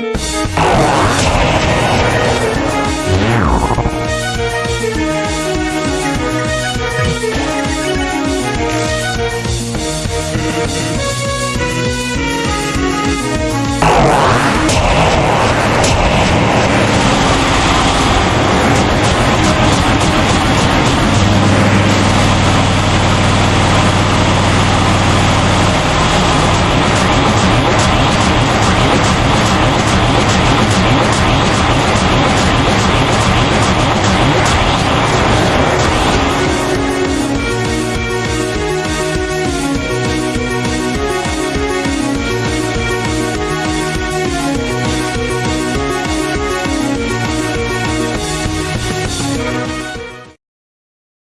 We'll be right back.